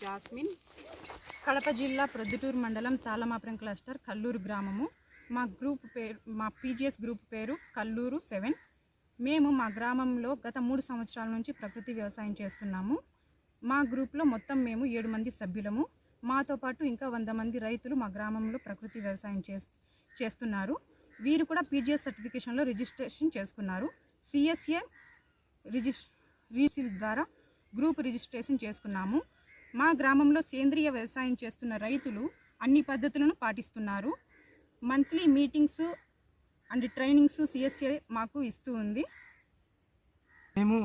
Jasmine. Kadapa జిల్లా ప్రొద్దుటూరు మండలం తాళమాపురం cluster Kalluru గ్రామము. మా గ్రూప్ పేరు మా పీజీఎస్ గ్రూప్ పేరు కల్లూరు సెవెన్. మేము మా గ్రామంలో గత మూడు సంవత్సరాల నుంచి ప్రకృతి వ్యవసాయం చేస్తున్నాము. మా గ్రూప్లో మొత్తం మేము ఏడు మంది సభ్యులము. మాతో పాటు ఇంకా వంద మంది రైతులు మా గ్రామంలో ప్రకృతి వ్యవసాయం చేస్ చేస్తున్నారు. వీరు కూడా పీజీఎస్ సర్టిఫికేషన్లో రిజిస్ట్రేషన్ చేసుకున్నారు. సిఎస్ఏ రిజిస్ రీసిల్ ద్వారా గ్రూప్ రిజిస్ట్రేషన్ చేసుకున్నాము. మా గ్రామంలో సేంద్రియ వ్యవసాయం చేస్తున్న రైతులు అన్ని పద్ధతులను పాటిస్తున్నారు. Monthly meetings and trainings CSA మాకు ఇస్తూ ఉంది. మేము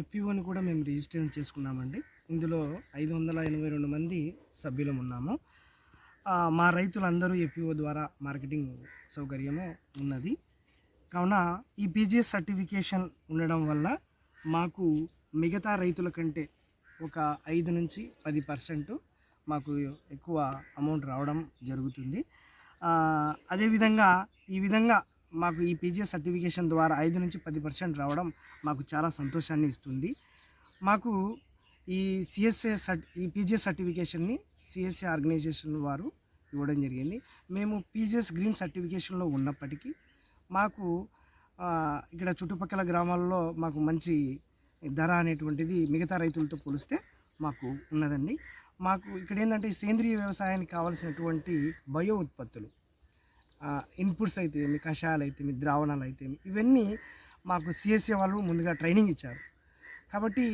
ఎఫ్యూని కూడా మేము రిజిస్ట్రేషన్ చేసుకున్నామండి. ఇందులో ఐదు వందల ఎనభై రెండు మంది సభ్యులం ఉన్నాము. మా రైతులందరూ ఎఫ్యూఓ ద్వారా మార్కెటింగ్ సౌకర్యము ఉన్నది. కావున ఈ పీజీఎస్ సర్టిఫికేషన్ ఉండడం వల్ల మాకు మిగతా రైతుల కంటే ఒక ఐదు నుంచి పది పర్సెంట్ మాకు ఎక్కువ అమౌంట్ రావడం జరుగుతుంది. అదేవిధంగా ఈ విధంగా మాకు ఈ పీజీఎస్ సర్టిఫికేషన్ ద్వారా ఐదు నుంచి పది పర్సెంట్ రావడం మాకు చాలా సంతోషాన్ని ఇస్తుంది. మాకు ఈ సిఎస్ఏ సర్టి ఈ పీజీఎస్ సర్టిఫికేషన్ని సిఎస్ఏ ఆర్గనైజేషన్ వారు ఇవ్వడం జరిగింది. మేము పీజీఎస్ గ్రీన్ సర్టిఫికేషన్లో ఉన్నప్పటికీ మాకు ఇక్కడ చుట్టుపక్కల గ్రామాల్లో మాకు మంచి ధర అనేటువంటిది మిగతా రైతులతో పోలిస్తే మాకు ఉన్నదండి. మాకు ఇక్కడ ఏంటంటే సేంద్రియ వ్యవసాయానికి కావాల్సినటువంటి బయో ఉత్పత్తులు ఇన్పుట్స్ అయితే మీ కషాయాలు అయితే మీ ద్రావణాలు అయితే ఇవన్నీ మాకు సిఎస్ఏ వాళ్ళు ముందుగా ట్రైనింగ్ ఇచ్చారు. కాబట్టి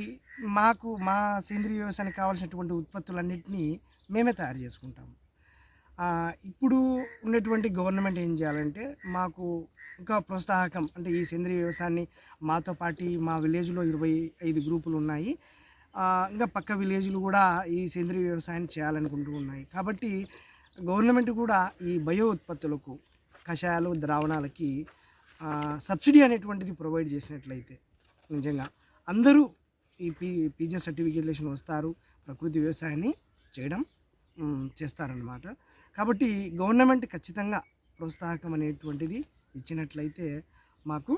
మాకు మా సేంద్రియ వ్యవసాయానికి కావాల్సినటువంటి ఉత్పత్తులన్నింటినీ మేమే తయారు చేసుకుంటాము. ఇప్పుడు ఉన్నటువంటి గవర్నమెంట్ ఏం చేయాలంటే మాకు ఇంకా ప్రోత్సాహకం అంటే ఈ సేంద్రియ వ్యవసాయాన్ని మాతో పాటు మా విలేజ్లో ఇరవై ఐదు గ్రూపులు ఉన్నాయి. ఇంకా పక్క విలేజ్లు కూడా ఈ సేంద్రియ వ్యవసాయాన్ని చేయాలనుకుంటూ ఉన్నాయి. కాబట్టి గవర్నమెంట్ కూడా ఈ బయో ఉత్పత్తులకు కషాయాలు ద్రావణాలకి సబ్సిడీ అనేటువంటిది ప్రొవైడ్ చేసినట్లయితే నిజంగా అందరూ ఈ పీ పీజీ సర్టిఫికేషన్ వస్తారు ప్రకృతి వ్యవసాయాన్ని చేయడం చేస్తారన్నమాట. కాబట్టి గవర్నమెంట్ ఖచ్చితంగా ప్రోత్సాహకం అనేటువంటిది ఇచ్చినట్లయితే మాకు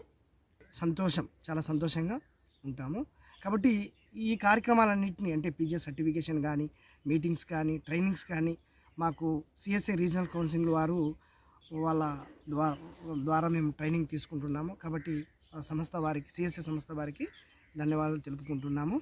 సంతోషం చాలా సంతోషంగా ఉంటాము. కాబట్టి ఈ కార్యక్రమాలన్నింటినీ అంటే పీజీ సర్టిఫికేషన్ కానీ మీటింగ్స్ కానీ ట్రైనింగ్స్ కానీ మాకు సిఎస్ఏ రీజనల్ కౌన్సిల్ వారు వాళ్ళ ద్వారా ద్వారా మేము ట్రైనింగ్ తీసుకుంటున్నాము. కాబట్టి సంస్థ వారికి సిఎస్ఏ సంస్థ వారికి ధన్యవాదాలు తెలుపుకుంటున్నాము.